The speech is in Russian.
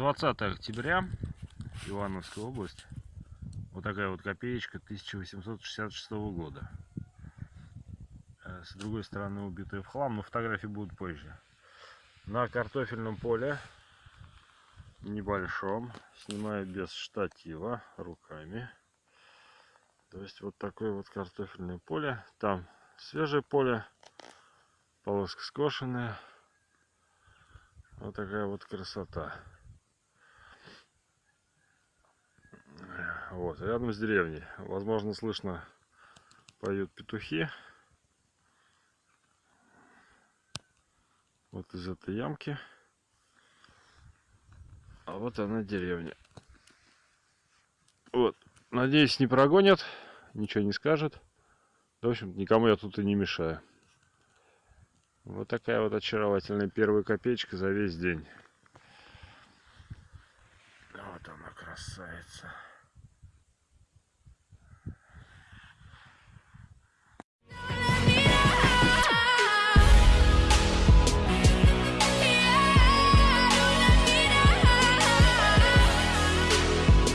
Двадцатое октября, Ивановская область. Вот такая вот копеечка 1866 года. Э, С другой стороны убитая в хлам, но фотографии будут позже. На картофельном поле небольшом, снимаю без штатива, руками. То есть вот такое вот картофельное поле. Там свежее поле, полоска скошенная. Вот такая вот красота. Вот, рядом с деревней. Возможно, слышно поют петухи. Вот из этой ямки. Вот она деревня. Вот. Надеюсь, не прогонят, ничего не скажет. В общем, никому я тут и не мешаю. Вот такая вот очаровательная первая копеечка за весь день. Вот она красавица.